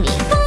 你。